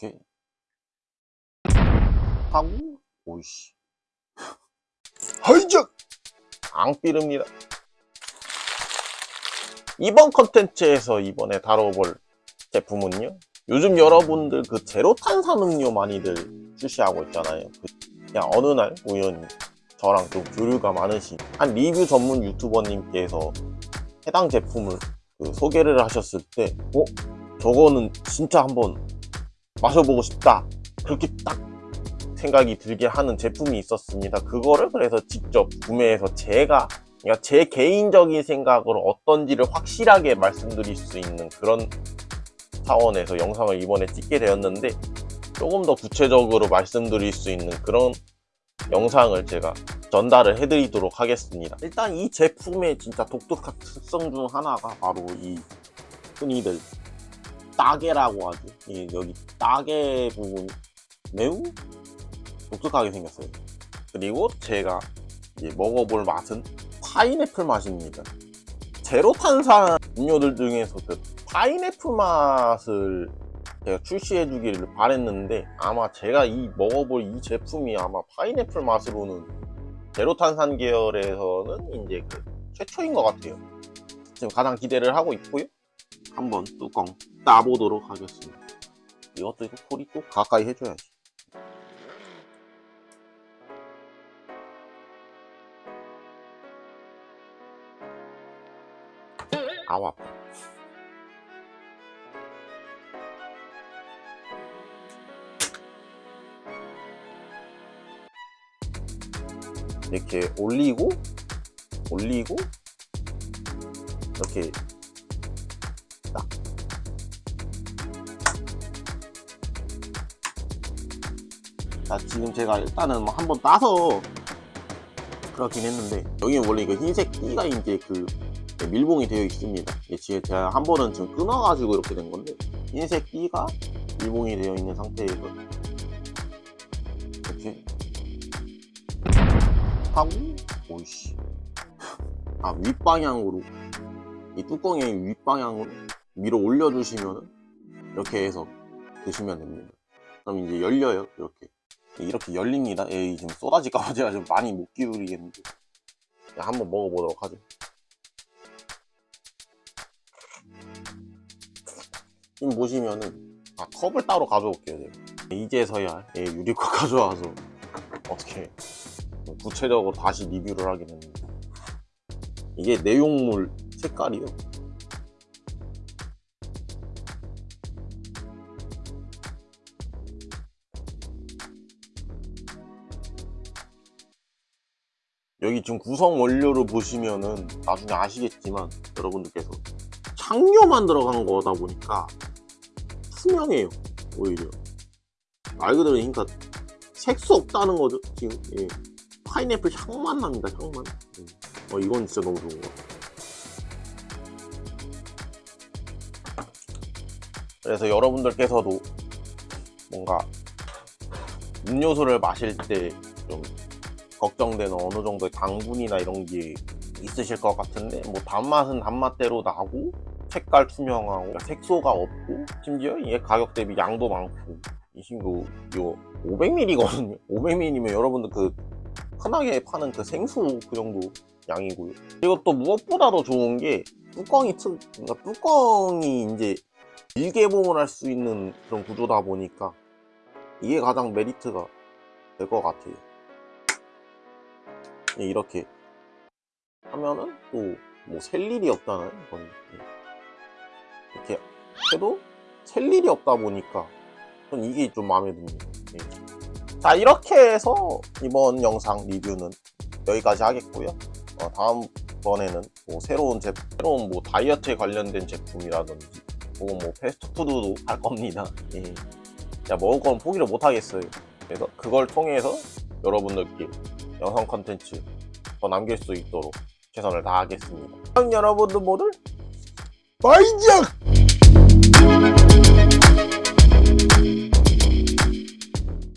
이렇게 하고? 오이씨. 하이작! 앙삐릅니다. 이번 컨텐츠에서 이번에 다뤄볼 제품은요. 요즘 여러분들 그 제로 탄산 음료 많이들 출시하고 있잖아요. 그 그냥 어느 날 우연히 저랑 좀 교류가 많으신 한 리뷰 전문 유튜버님께서 해당 제품을 그 소개를 하셨을 때 어? 저거는 진짜 한번 마셔보고 싶다. 그렇게 딱 생각이 들게 하는 제품이 있었습니다. 그거를 그래서 직접 구매해서 제가 그러니까 제 개인적인 생각으로 어떤지를 확실하게 말씀드릴 수 있는 그런 차원에서 영상을 이번에 찍게 되었는데 조금 더 구체적으로 말씀드릴 수 있는 그런 영상을 제가 전달을 해드리도록 하겠습니다. 일단 이 제품의 진짜 독특한 특성 중 하나가 바로 이 흔히들 따개라고 하죠. 이 여기 따개 부분이 매우 독특하게 생겼어요. 그리고 제가 먹어볼 맛은 파인애플 맛입니다. 제로 탄산 음료들 중에서 그 파인애플 맛을 제가 출시해 주기를 바랬는데 아마 제가 이 먹어볼 이 제품이 아마 파인애플 맛으로는 제로 탄산 계열에서는 이제 그 최초인 것 같아요. 지금 가장 기대를 하고 있고요 한번 뚜껑 따보도록 하겠습니다. 이것도 이거 소리 또 가까이 해줘야지. 아우 아파. 이렇게 올리고 올리고 이렇게 딱 자, 지금 제가 일단은 뭐 한번 따서 그렇긴 했는데 여기 원래 그 흰색 띠가 이제 그 밀봉이 되어 있습니다. 이게 지금 제가 한 번은 지금 끊어가지고 이렇게 된 건데 흰색 띠가 밀봉이 되어 있는 상태에서 이렇게 하고 오이씨. 아 윗방향으로. 이 뚜껑의 윗방향으로 위로 올려주시면 이렇게 해서 드시면 됩니다. 그럼 이제 열려요 이렇게. 이렇게 열립니다. 에이 지금 쏟아질까봐 제가 좀 많이 못 기울이겠는데. 한번 먹어보도록 하죠. 지금 보시면은 아, 컵을 따로 가져올게요 제가. 이제서야 예, 유리컵 가져와서 어떻게 구체적으로 다시 리뷰를 하게 됩니다 이게 내용물 색깔이요 여기 지금 구성 원료를 보시면은 나중에 아시겠지만 여러분들께서 향료만 들어간 거다 보니까 투명해요 오히려 말 그대로 그러니까 색소 없다는 거죠 지금 예. 파인애플 향만 납니다 향만 예. 어 이건 진짜 너무 좋은 것 같아요 그래서 여러분들께서도 뭔가 음료수를 마실 때좀 걱정되는 어느 정도의 당분이나 이런 게 있으실 것 같은데 뭐 단맛은 단맛대로 나고 색깔 투명하고 색소가 없고 심지어 이게 가격 대비 양도 많고 이 친구 이거 500ml거든요. 500ml면 여러분들 그 흔하게 파는 그 생수 그 정도 양이고요. 그리고 또 무엇보다도 좋은 게 뚜껑이 특 그러니까 뚜껑이 이제 일개봉을 할수 있는 그런 구조다 보니까 이게 가장 메리트가 될 것 같아요. 예, 이렇게 하면은 또 뭐 셀 일이 없다는 건 이렇게 해도 셀 일이 없다 보니까 전 이게 좀 마음에 듭니다. 예. 자 이렇게 해서 이번 영상 리뷰는 여기까지 하겠고요. 어, 다음번에는 뭐 새로운 제품 새로운 뭐 다이어트에 관련된 제품이라든지 혹은 뭐 패스트푸드도 할 겁니다. 예. 자 먹을 건 포기를 못 하겠어요. 그래서 그걸 통해서 여러분들께 영상 컨텐츠 더 남길 수 있도록 최선을 다하겠습니다. 여러분들 모두 바이작